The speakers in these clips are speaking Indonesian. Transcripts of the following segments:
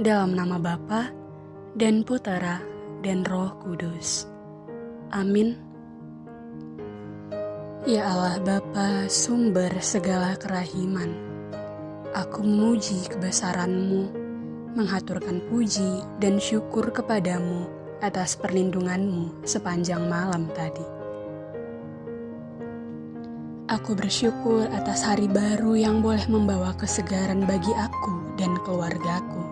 Dalam nama Bapa dan Putera dan Roh Kudus. Amin. Ya Allah Bapa, sumber segala kerahiman, aku memuji kebesaran-Mu, menghaturkan puji dan syukur kepadamu atas perlindungan-Mu sepanjang malam tadi. Aku bersyukur atas hari baru yang boleh membawa kesegaran bagi aku dan keluargaku.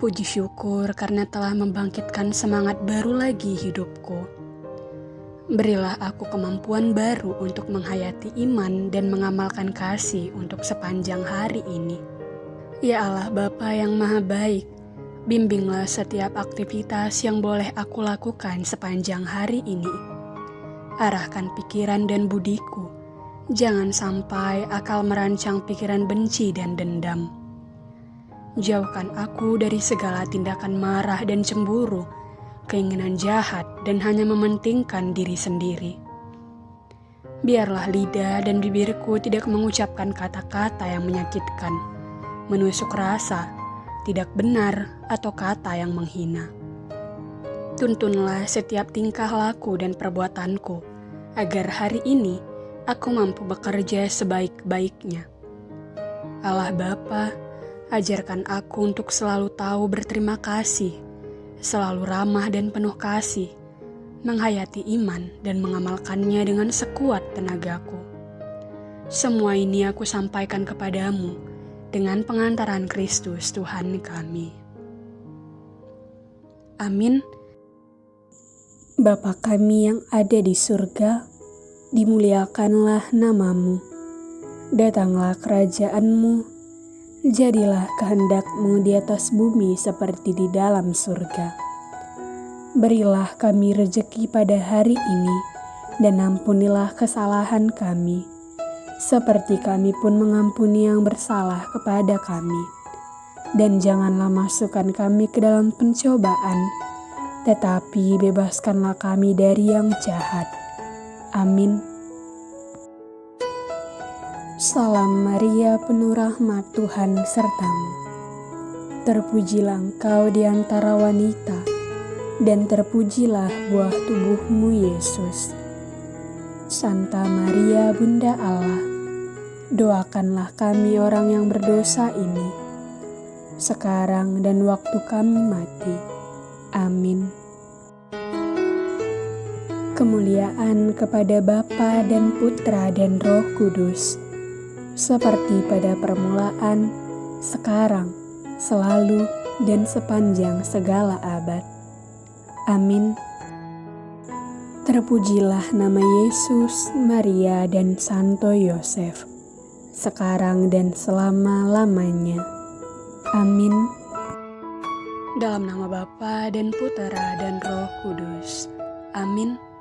Puji syukur karena telah membangkitkan semangat baru lagi hidupku. Berilah aku kemampuan baru untuk menghayati iman dan mengamalkan kasih untuk sepanjang hari ini. Ya Allah Bapa yang Maha Baik, bimbinglah setiap aktivitas yang boleh aku lakukan sepanjang hari ini. Arahkan pikiran dan budiku, jangan sampai akal merancang pikiran benci dan dendam Jauhkan aku dari segala tindakan marah dan cemburu, keinginan jahat, dan hanya mementingkan diri sendiri. Biarlah lidah dan bibirku tidak mengucapkan kata-kata yang menyakitkan, menusuk rasa, tidak benar, atau kata yang menghina. Tuntunlah setiap tingkah laku dan perbuatanku, agar hari ini aku mampu bekerja sebaik-baiknya. Allah Bapa, Ajarkan aku untuk selalu tahu berterima kasih, selalu ramah dan penuh kasih, menghayati iman dan mengamalkannya dengan sekuat tenagaku. Semua ini aku sampaikan kepadamu dengan pengantaran Kristus Tuhan kami. Amin. Bapa kami yang ada di surga, dimuliakanlah namamu. Datanglah kerajaanmu, Jadilah kehendakmu di atas bumi seperti di dalam surga. Berilah kami rejeki pada hari ini, dan ampunilah kesalahan kami, seperti kami pun mengampuni yang bersalah kepada kami. Dan janganlah masukkan kami ke dalam pencobaan, tetapi bebaskanlah kami dari yang jahat. Amin. Salam Maria penuh rahmat Tuhan sertamu. Terpujilah engkau di antara wanita, dan terpujilah buah tubuhmu Yesus. Santa Maria Bunda Allah, doakanlah kami orang yang berdosa ini, sekarang dan waktu kami mati. Amin. Kemuliaan kepada Bapa dan Putra dan Roh Kudus seperti pada permulaan, sekarang, selalu, dan sepanjang segala abad. Amin. Terpujilah nama Yesus, Maria, dan Santo Yosef, sekarang dan selama-lamanya. Amin. Dalam nama Bapa dan Putera dan Roh Kudus. Amin.